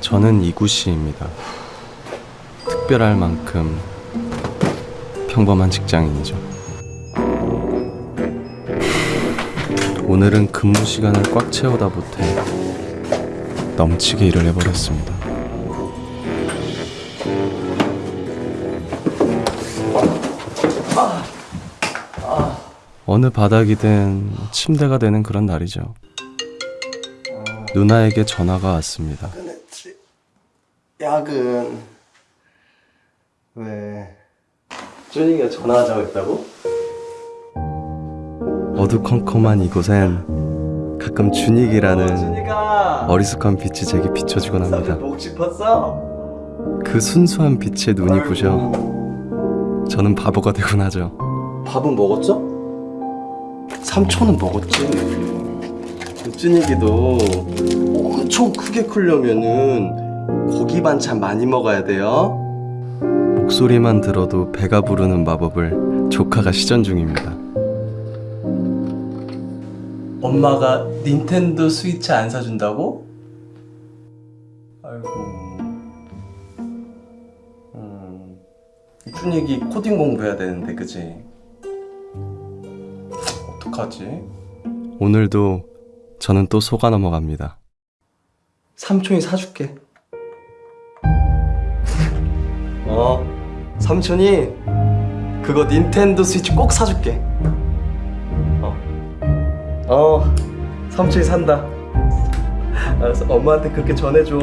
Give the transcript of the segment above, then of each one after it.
저는 이구씨입니다. 특별할 만큼 평범한 직장인이죠. 오늘은 근무 시간을 꽉 채우다 못해 넘치게 일을 해버렸습니다. 어느 바닥이든 침대가 되는 그런 날이죠. 누나에게 전화가 왔습니다. 야근. 왜? 준이가 전화하자고 했다고? 어두컴컴한 이곳엔 가끔 준익이라는 준이가 어리숙한 빛이 제게 비춰주곤 합니다. 목 짚었어? 그 순수한 빛에 눈이 부셔 저는 바보가 되곤 하죠. 밥은 먹었죠? 삼촌은 먹었지. 준이기도 엄청 크게 크려면은 고기 반찬 많이 먹어야 돼요. 목소리만 들어도 배가 부르는 마법을 조카가 시전 중입니다. 엄마가 닌텐도 스위치 안 사준다고? 아이고. 음. 준익이 코딩 공부해야 되는데, 그지? 어떡하지? 오늘도 저는 또 속아 넘어갑니다. 삼촌이 사줄게. 어, 삼촌이 그거 닌텐도 스위치 꼭 사줄게. 어, 어, 삼촌이 산다. 알았어, 엄마한테 그렇게 전해줘.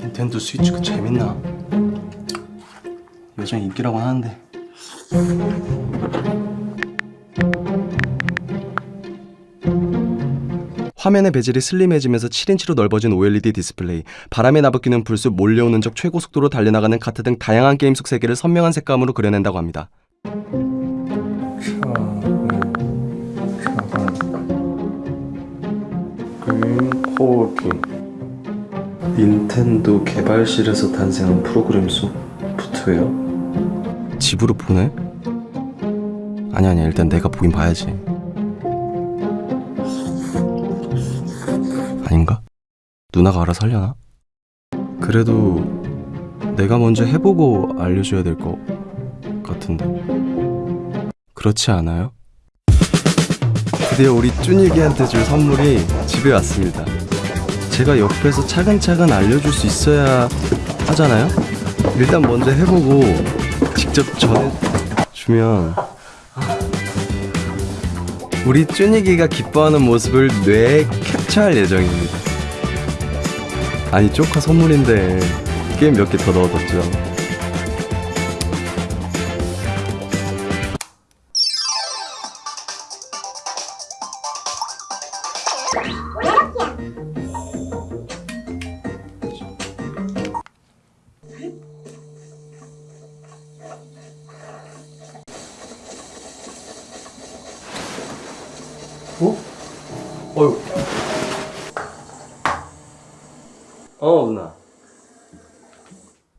닌텐도 스위치 그 재밌나? 요즘 인기라고 하는데. 화면의 bezel이 슬림해지면서 7인치로 넓어진 OLED 디스플레이, 바람에 나부끼는 풀숲 몰려오는 적 최고 속도로 달려나가는 카트 등 다양한 게임 속 세계를 선명한 색감으로 그려낸다고 합니다. 닌텐도 개발실에서 탄생한 프로그램 소프트웨어? 집으로 보내? 아니 아니 일단 내가 보긴 봐야지. 아닌가? 누나가 알아서 하려나? 그래도 내가 먼저 해보고 알려줘야 될 것 같은데. 그렇지 않아요? 드디어 우리 쭈니기한테 줄 선물이 집에 왔습니다. 제가 옆에서 차근차근 알려줄 수 있어야 하잖아요? 일단 먼저 해보고 직접 전해주면 우리 쭈니기가 기뻐하는 모습을 뇌 에 캡처할 예정입니다. 아니 조카 선물인데 게임 몇 개 더 넣어뒀죠. 어? 어휴. 어, 누나.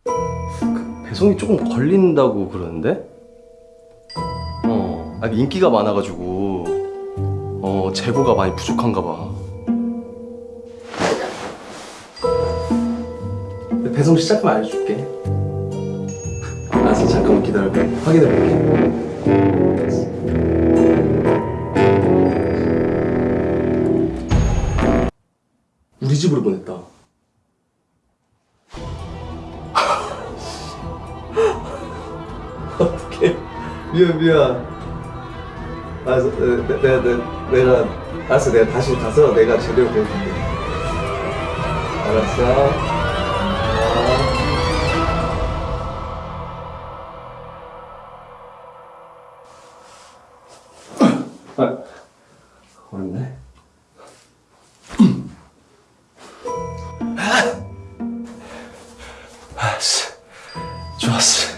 그 배송이 조금 걸린다고 그러는데? 어, 아, 인기가 많아가지고, 어, 재고가 많이 부족한가 봐. 배송 시작하면 알려줄게. 알았어, 잠깐만 기다려봐. 확인해볼게. 우리 집으로 보냈다. 미안 미안. 아, 내가, 어, 내가, 내가 알았어. 내가 다시 가서 내가 제대로 배울게. 알았어? 아, 아, 아, 좋았어.